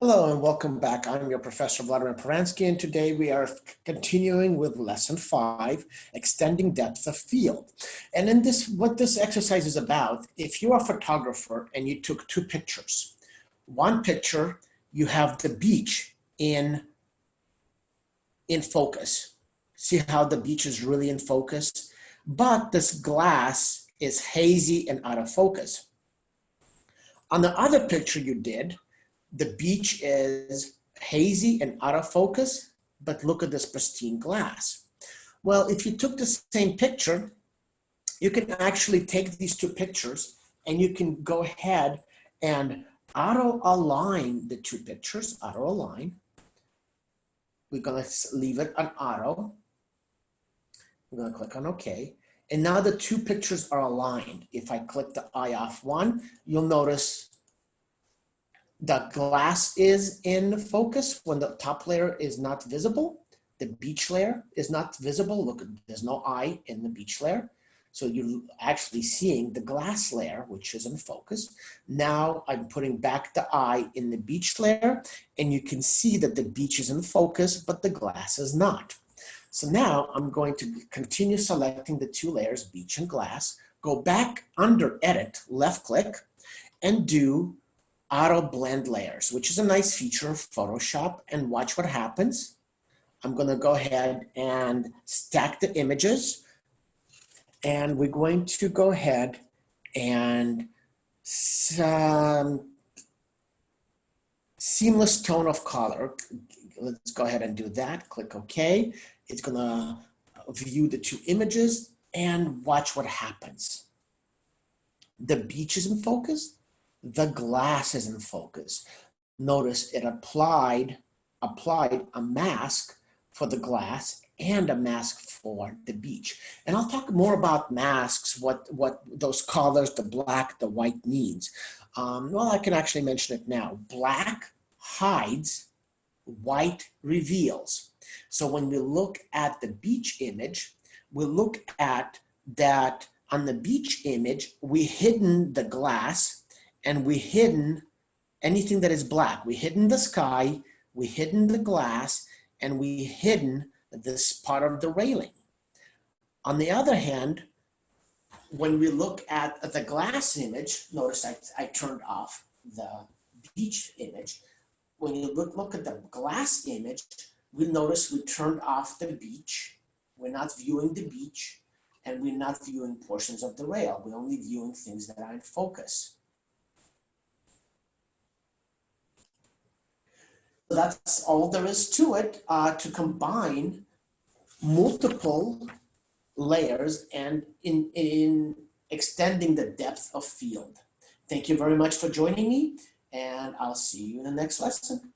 Hello and welcome back. I'm your professor Vladimir Peransky and today we are continuing with lesson five, extending depth of field. And in this, what this exercise is about, if you're a photographer and you took two pictures, one picture, you have the beach in, in focus. See how the beach is really in focus? But this glass is hazy and out of focus. On the other picture you did, the beach is hazy and out of focus, but look at this pristine glass. Well, if you took the same picture, you can actually take these two pictures and you can go ahead and auto align the two pictures, auto align. We're gonna leave it on auto. We're gonna click on okay. And now the two pictures are aligned. If I click the eye off one, you'll notice the glass is in focus when the top layer is not visible. The beach layer is not visible. Look, there's no eye in the beach layer. So you're actually seeing the glass layer, which is in focus. Now I'm putting back the eye in the beach layer and you can see that the beach is in focus, but the glass is not. So now I'm going to continue selecting the two layers, beach and glass, go back under edit, left click, and do auto blend layers, which is a nice feature of Photoshop and watch what happens. I'm gonna go ahead and stack the images and we're going to go ahead and some seamless tone of color. Let's go ahead and do that. Click OK. It's gonna view the two images and watch what happens. The beach is in focus the glass is in focus. Notice it applied, applied a mask for the glass and a mask for the beach. And I'll talk more about masks, what, what those colors, the black, the white means. Um, well, I can actually mention it now. Black hides, white reveals. So when we look at the beach image, we look at that on the beach image, we hidden the glass and we hidden anything that is black. We hidden the sky, we hidden the glass, and we hidden this part of the railing. On the other hand, when we look at the glass image, notice I, I turned off the beach image. When you look, look at the glass image, we notice we turned off the beach. We're not viewing the beach and we're not viewing portions of the rail. We're only viewing things that are in focus. That's all there is to it uh, to combine multiple layers and in, in extending the depth of field. Thank you very much for joining me and I'll see you in the next lesson.